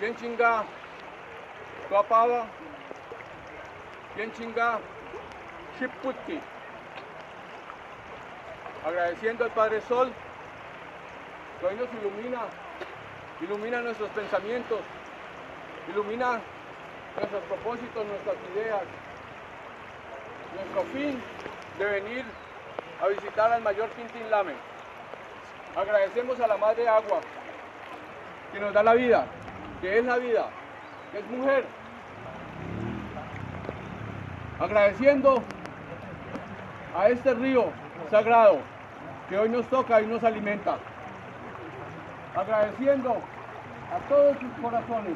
chinga, Tuapava, chinga, Shiputki. Agradeciendo al Padre Sol que hoy nos ilumina, ilumina nuestros pensamientos, ilumina nuestros propósitos, nuestras ideas, nuestro fin de venir a visitar al mayor Quintín Lame. Agradecemos a la Madre Agua que nos da la vida, que es la vida, que es mujer. Agradeciendo a este río sagrado que hoy nos toca y nos alimenta. Agradeciendo a todos sus corazones.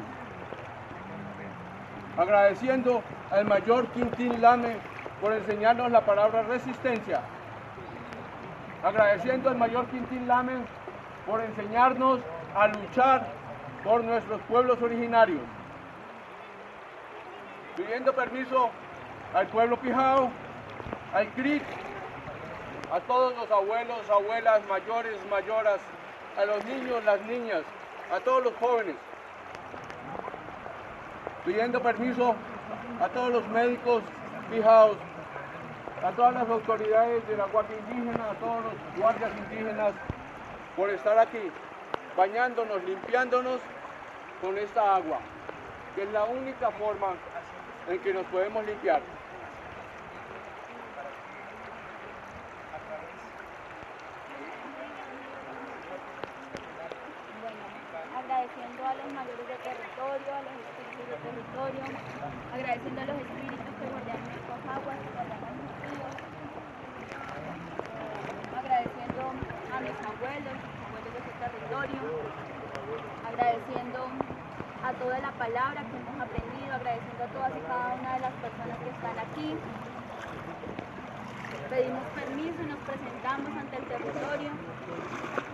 Agradeciendo al mayor Quintín Lame por enseñarnos la palabra resistencia. Agradeciendo al mayor Quintín Lame por enseñarnos a luchar por nuestros pueblos originarios. Pidiendo permiso al pueblo Pijao, al CRIC, a todos los abuelos, abuelas, mayores, mayoras, a los niños, las niñas, a todos los jóvenes. Pidiendo permiso a todos los médicos fijados, a todas las autoridades de la Guardia Indígena, a todos los guardias indígenas por estar aquí, bañándonos, limpiándonos con esta agua, que es la única forma en que nos podemos limpiar. agradeciendo a los mayores de territorio, a los espíritus de territorio, agradeciendo a los espíritus que guardan nuestras aguas, que guardan nuestros ríos, agradeciendo a mis abuelos, agradeciendo a toda la palabra que hemos aprendido, agradeciendo a todas y cada una de las personas que están aquí. Pedimos permiso y nos presentamos ante el territorio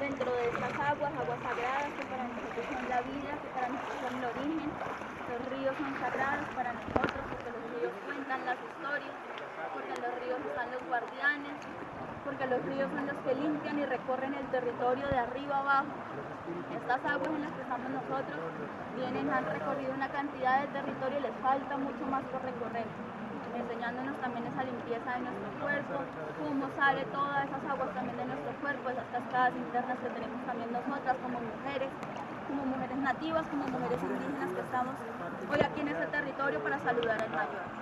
dentro de estas aguas, aguas sagradas que para nosotros son la vida, que para nosotros son el origen. Los ríos son sagrados para nosotros porque los ríos cuentan las historias, porque en los ríos están los guardianes, porque los ríos son los que limpian y recorren el territorio de arriba abajo. Estas aguas en las que estamos nosotros vienen, han recorrido una cantidad de territorio y les falta mucho más por recorrer enseñándonos también esa limpieza de nuestro cuerpo, cómo sale todas esas aguas también de nuestro cuerpo, esas cascadas internas que tenemos también nosotras como mujeres, como mujeres nativas, como mujeres indígenas que estamos hoy aquí en este territorio para saludar al mayor.